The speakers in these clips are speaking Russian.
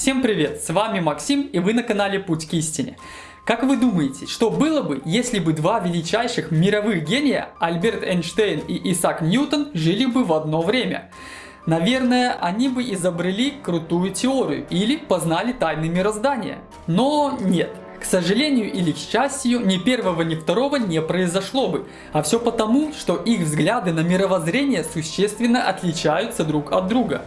Всем привет, с вами Максим и вы на канале Путь к истине. Как вы думаете, что было бы, если бы два величайших мировых гения, Альберт Эйнштейн и Исаак Ньютон, жили бы в одно время? Наверное, они бы изобрели крутую теорию или познали тайны мироздания. Но нет. К сожалению или к счастью, ни первого, ни второго не произошло бы. А все потому, что их взгляды на мировоззрение существенно отличаются друг от друга.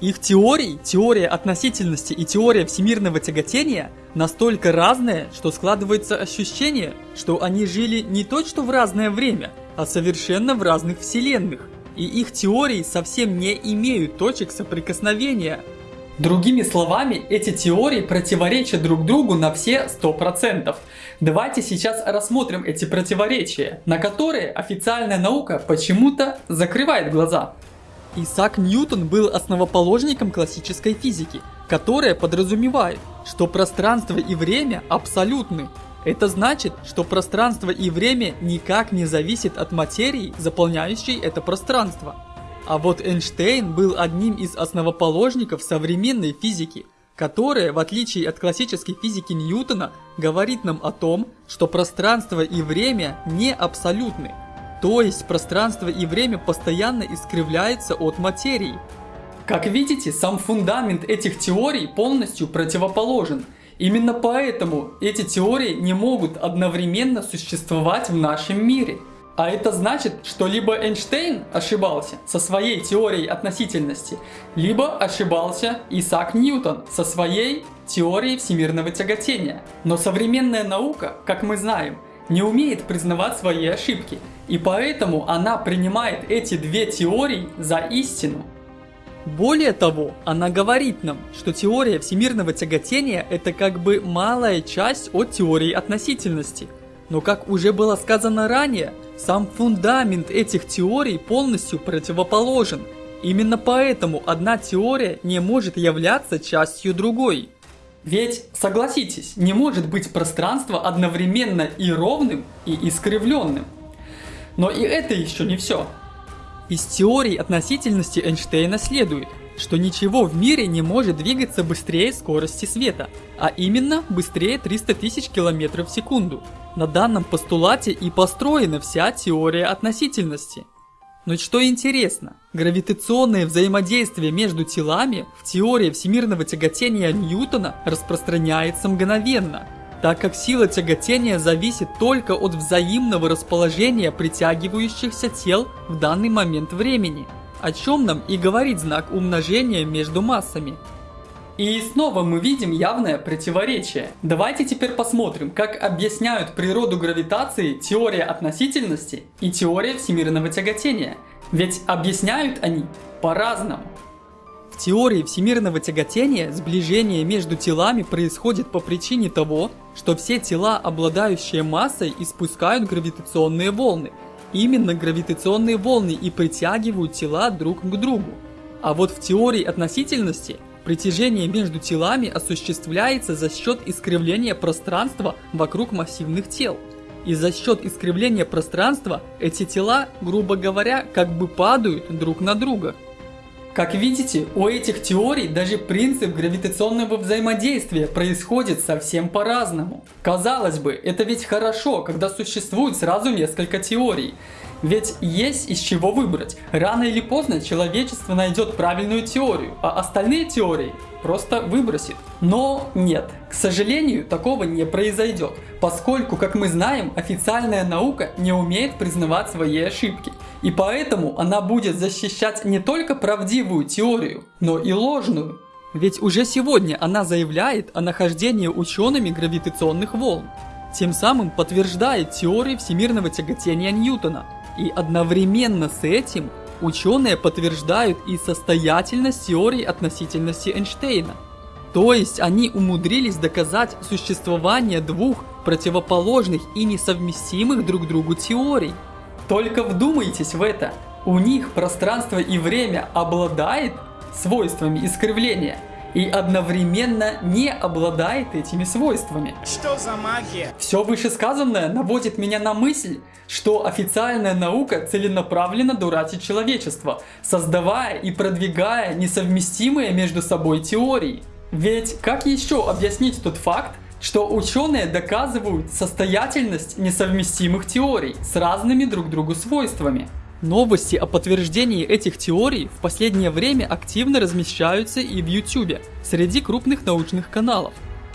Их теории, теория относительности и теория всемирного тяготения настолько разные, что складывается ощущение, что они жили не то что в разное время, а совершенно в разных вселенных. И их теории совсем не имеют точек соприкосновения. Другими словами, эти теории противоречат друг другу на все 100%. Давайте сейчас рассмотрим эти противоречия, на которые официальная наука почему-то закрывает глаза. Исаак Ньютон был основоположником классической физики, которая подразумевает, что пространство и время абсолютны. Это значит, что пространство и время никак не зависит от материи, заполняющей это пространство. А вот Эйнштейн был одним из основоположников современной физики, которая, в отличие от классической физики Ньютона, говорит нам о том, что пространство и время не абсолютны. То есть пространство и время постоянно искривляется от материи. Как видите, сам фундамент этих теорий полностью противоположен. Именно поэтому эти теории не могут одновременно существовать в нашем мире. А это значит, что либо Эйнштейн ошибался со своей теорией относительности, либо ошибался Исаак Ньютон со своей теорией всемирного тяготения. Но современная наука, как мы знаем, не умеет признавать свои ошибки, и поэтому она принимает эти две теории за истину. Более того, она говорит нам, что теория всемирного тяготения это как бы малая часть от теории относительности – но как уже было сказано ранее, сам фундамент этих теорий полностью противоположен. Именно поэтому одна теория не может являться частью другой. Ведь, согласитесь, не может быть пространство одновременно и ровным, и искривленным. Но и это еще не все. Из теории относительности Эйнштейна следует, что ничего в мире не может двигаться быстрее скорости света, а именно быстрее 300 тысяч километров в секунду. На данном постулате и построена вся теория относительности. Но что интересно, гравитационное взаимодействие между телами в теории всемирного тяготения Ньютона распространяется мгновенно, так как сила тяготения зависит только от взаимного расположения притягивающихся тел в данный момент времени, о чем нам и говорит знак умножения между массами. И снова мы видим явное противоречие. Давайте теперь посмотрим, как объясняют природу гравитации теория относительности и теория всемирного тяготения. Ведь объясняют они по-разному. В теории всемирного тяготения сближение между телами происходит по причине того, что все тела, обладающие массой, испускают гравитационные волны. Именно гравитационные волны и притягивают тела друг к другу. А вот в теории относительности Притяжение между телами осуществляется за счет искривления пространства вокруг массивных тел. И за счет искривления пространства эти тела, грубо говоря, как бы падают друг на друга. Как видите, у этих теорий даже принцип гравитационного взаимодействия происходит совсем по-разному. Казалось бы, это ведь хорошо, когда существует сразу несколько теорий. Ведь есть из чего выбрать. Рано или поздно человечество найдет правильную теорию, а остальные теории просто выбросит. Но нет, к сожалению, такого не произойдет, поскольку, как мы знаем, официальная наука не умеет признавать свои ошибки. И поэтому она будет защищать не только правдивую теорию, но и ложную. Ведь уже сегодня она заявляет о нахождении учеными гравитационных волн, тем самым подтверждает теории всемирного тяготения Ньютона – и одновременно с этим ученые подтверждают и состоятельность теории относительности Эйнштейна. То есть они умудрились доказать существование двух противоположных и несовместимых друг другу теорий. Только вдумайтесь в это. У них пространство и время обладает свойствами искривления – и одновременно не обладает этими свойствами. Что за магия? Все вышесказанное наводит меня на мысль, что официальная наука целенаправленно дурачит человечество, создавая и продвигая несовместимые между собой теории. Ведь как еще объяснить тот факт, что ученые доказывают состоятельность несовместимых теорий с разными друг другу свойствами? Новости о подтверждении этих теорий в последнее время активно размещаются и в YouTube, среди крупных научных каналов.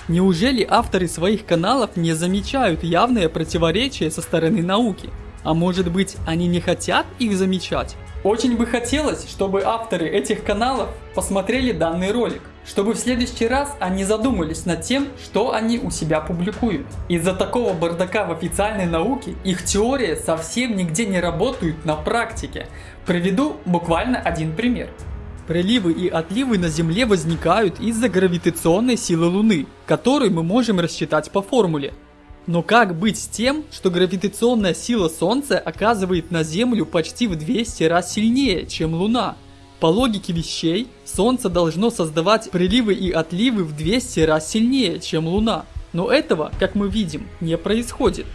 Неужели авторы своих каналов не замечают явное противоречие со стороны науки? А может быть они не хотят их замечать? Очень бы хотелось, чтобы авторы этих каналов посмотрели данный ролик, чтобы в следующий раз они задумались над тем, что они у себя публикуют. Из-за такого бардака в официальной науке их теории совсем нигде не работают на практике. Приведу буквально один пример. Приливы и отливы на Земле возникают из-за гравитационной силы Луны, которую мы можем рассчитать по формуле. Но как быть с тем, что гравитационная сила Солнца оказывает на Землю почти в 200 раз сильнее, чем Луна? По логике вещей, Солнце должно создавать приливы и отливы в 200 раз сильнее, чем Луна. Но этого, как мы видим, не происходит.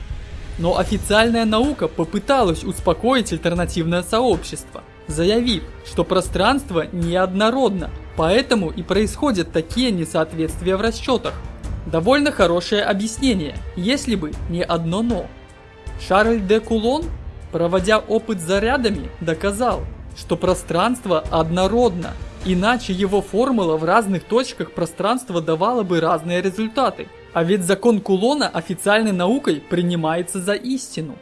Но официальная наука попыталась успокоить альтернативное сообщество, заявив, что пространство неоднородно, поэтому и происходят такие несоответствия в расчетах. Довольно хорошее объяснение, если бы не одно «но». Шарль де Кулон, проводя опыт зарядами, доказал, что пространство однородно, иначе его формула в разных точках пространства давала бы разные результаты. А ведь закон Кулона официальной наукой принимается за истину.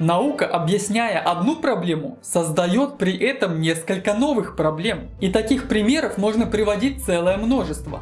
Наука, объясняя одну проблему, создает при этом несколько новых проблем. И таких примеров можно приводить целое множество.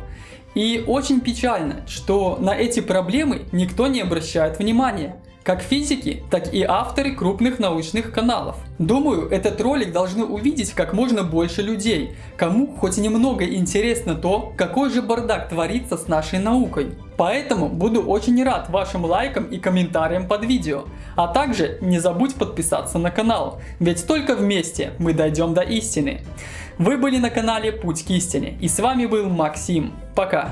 И очень печально, что на эти проблемы никто не обращает внимания. Как физики, так и авторы крупных научных каналов. Думаю, этот ролик должны увидеть как можно больше людей, кому хоть немного интересно то, какой же бардак творится с нашей наукой. Поэтому буду очень рад вашим лайкам и комментариям под видео. А также не забудь подписаться на канал, ведь только вместе мы дойдем до истины. Вы были на канале Путь к истине и с вами был Максим. Пока!